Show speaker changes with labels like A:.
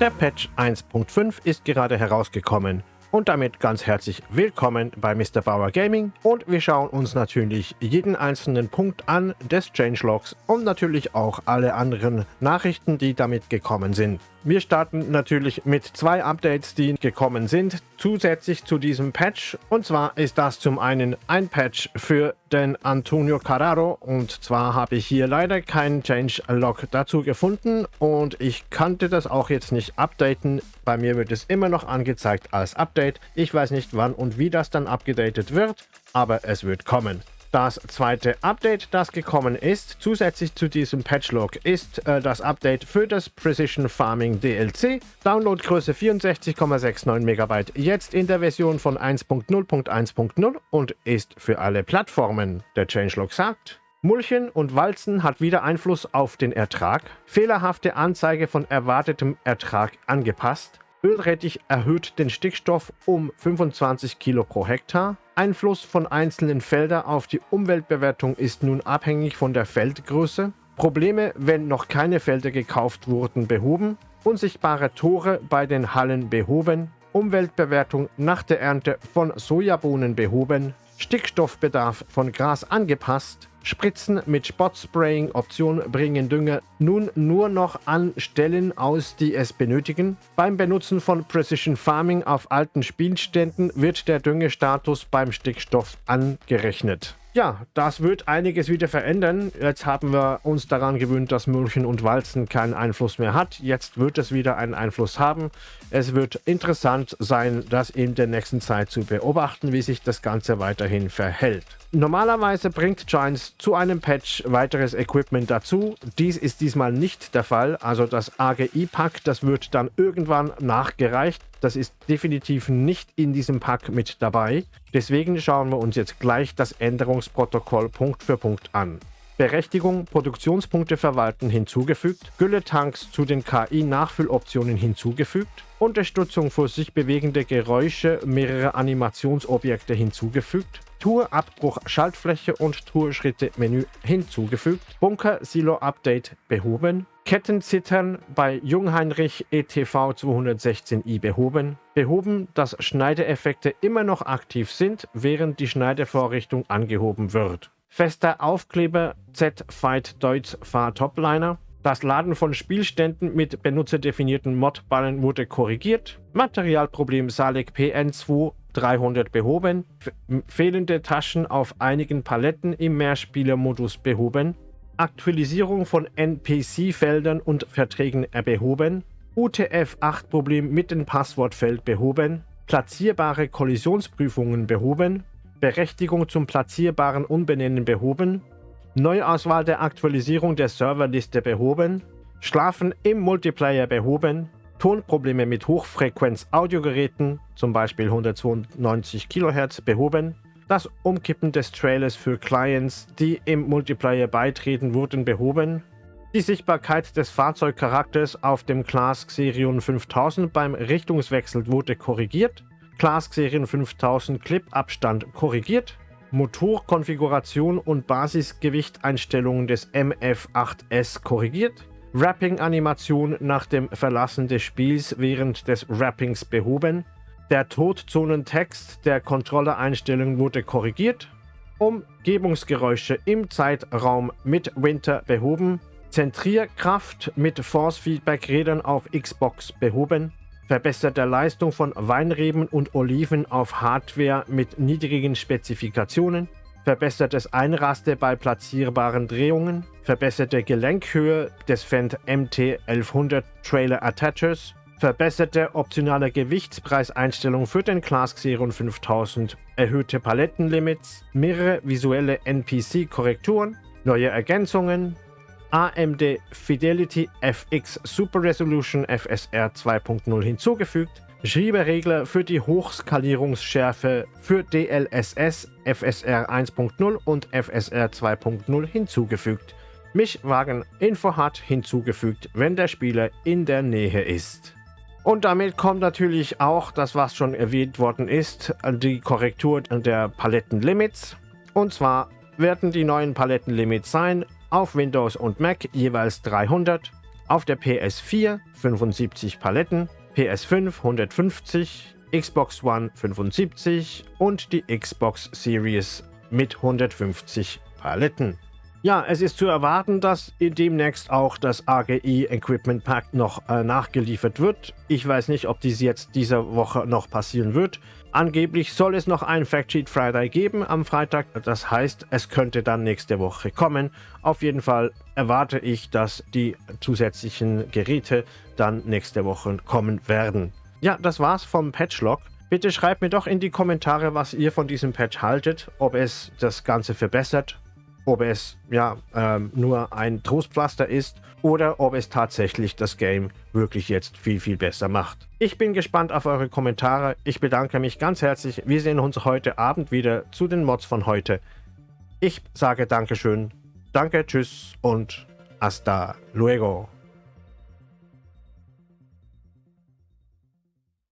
A: Der Patch 1.5 ist gerade herausgekommen. Und damit ganz herzlich willkommen bei Mr. Bauer Gaming und wir schauen uns natürlich jeden einzelnen Punkt an des Changelogs und natürlich auch alle anderen Nachrichten, die damit gekommen sind. Wir starten natürlich mit zwei Updates, die gekommen sind, zusätzlich zu diesem Patch. Und zwar ist das zum einen ein Patch für den Antonio Carraro. Und zwar habe ich hier leider keinen Change-Log dazu gefunden. Und ich kannte das auch jetzt nicht updaten. Bei mir wird es immer noch angezeigt als Update. Ich weiß nicht wann und wie das dann abgedatet wird, aber es wird kommen. Das zweite Update, das gekommen ist, zusätzlich zu diesem Patchlog, ist äh, das Update für das Precision Farming DLC. Downloadgröße 64,69 MB, jetzt in der Version von 1.0.1.0 und ist für alle Plattformen. Der Changelog sagt, Mulchen und Walzen hat wieder Einfluss auf den Ertrag. Fehlerhafte Anzeige von erwartetem Ertrag angepasst. Ölrettich erhöht den Stickstoff um 25 Kilo pro Hektar. Einfluss von einzelnen Feldern auf die Umweltbewertung ist nun abhängig von der Feldgröße. Probleme, wenn noch keine Felder gekauft wurden, behoben. Unsichtbare Tore bei den Hallen behoben. Umweltbewertung nach der Ernte von Sojabohnen behoben. Stickstoffbedarf von Gras angepasst. Spritzen mit Spotspraying Option bringen Dünger nun nur noch an Stellen aus, die es benötigen. Beim Benutzen von Precision Farming auf alten Spielständen wird der Düngestatus beim Stickstoff angerechnet. Ja, das wird einiges wieder verändern. Jetzt haben wir uns daran gewöhnt, dass München und Walzen keinen Einfluss mehr hat. Jetzt wird es wieder einen Einfluss haben. Es wird interessant sein, das in der nächsten Zeit zu beobachten, wie sich das Ganze weiterhin verhält. Normalerweise bringt Giants zu einem Patch weiteres Equipment dazu. Dies ist diesmal nicht der Fall. Also das AGI-Pack, das wird dann irgendwann nachgereicht. Das ist definitiv nicht in diesem Pack mit dabei. Deswegen schauen wir uns jetzt gleich das Änderungsprotokoll Punkt für Punkt an. Berechtigung, Produktionspunkte verwalten hinzugefügt, Gülletanks zu den KI-Nachfülloptionen hinzugefügt, Unterstützung für sich bewegende Geräusche mehrerer Animationsobjekte hinzugefügt, Tour Abbruch Schaltfläche und Tourschritte Menü hinzugefügt, Bunker Silo Update behoben, Kettenzittern bei Jungheinrich ETV 216i behoben, behoben, dass Schneideeffekte immer noch aktiv sind, während die Schneidevorrichtung angehoben wird. Fester Aufkleber Z-Fight Deutz Fahr Topliner. Das Laden von Spielständen mit benutzerdefinierten Modballen wurde korrigiert. Materialproblem Salek PN2 300 behoben. fehlende Taschen auf einigen Paletten im Mehrspielermodus behoben. Aktualisierung von NPC-Feldern und Verträgen behoben. UTF-8-Problem mit dem Passwortfeld behoben. Platzierbare Kollisionsprüfungen behoben. Berechtigung zum platzierbaren Umbenennen behoben, Neuauswahl der Aktualisierung der Serverliste behoben, Schlafen im Multiplayer behoben, Tonprobleme mit Hochfrequenz-Audiogeräten, zum Beispiel 192 kHz, behoben, das Umkippen des Trailers für Clients, die im Multiplayer beitreten, wurden behoben, die Sichtbarkeit des Fahrzeugcharakters auf dem Class Xerion 5000 beim Richtungswechsel wurde korrigiert, Class Serien 5000 Clip-Abstand korrigiert, Motorkonfiguration und Basisgewichteinstellungen des MF8S korrigiert, Wrapping-Animation nach dem Verlassen des Spiels während des Wrappings behoben, der Todzonentext der Controller-Einstellungen wurde korrigiert, Umgebungsgeräusche im Zeitraum mit Winter behoben, Zentrierkraft mit Force-Feedback-Rädern auf Xbox behoben, verbesserte Leistung von Weinreben und Oliven auf Hardware mit niedrigen Spezifikationen, verbessertes Einraste bei platzierbaren Drehungen, verbesserte Gelenkhöhe des Fendt MT 1100 Trailer Attachers, verbesserte optionale Gewichtspreiseinstellung für den Class Xeron 5000, erhöhte Palettenlimits, mehrere visuelle NPC-Korrekturen, neue Ergänzungen, AMD Fidelity FX Super Resolution FSR 2.0 hinzugefügt, Schieberegler für die Hochskalierungsschärfe für DLSS FSR 1.0 und FSR 2.0 hinzugefügt. Mischwagen Info hat hinzugefügt, wenn der Spieler in der Nähe ist. Und damit kommt natürlich auch das, was schon erwähnt worden ist, die Korrektur der Palettenlimits. Und zwar werden die neuen Palettenlimits sein auf Windows und Mac jeweils 300, Auf der PS4 75 Paletten, PS5 150, Xbox One 75 und die Xbox Series mit 150 Paletten. Ja, es ist zu erwarten, dass demnächst auch das AGI Equipment Pack noch äh, nachgeliefert wird. Ich weiß nicht, ob dies jetzt diese Woche noch passieren wird. Angeblich soll es noch einen Factsheet Friday geben am Freitag. Das heißt, es könnte dann nächste Woche kommen. Auf jeden Fall erwarte ich, dass die zusätzlichen Geräte dann nächste Woche kommen werden. Ja, das war's vom Patchlog. Bitte schreibt mir doch in die Kommentare, was ihr von diesem Patch haltet, ob es das Ganze verbessert ob es ja ähm, nur ein Trostpflaster ist oder ob es tatsächlich das Game wirklich jetzt viel, viel besser macht. Ich bin gespannt auf eure Kommentare. Ich bedanke mich ganz herzlich. Wir sehen uns heute Abend wieder zu den Mods von heute. Ich sage Dankeschön, danke, tschüss und hasta luego.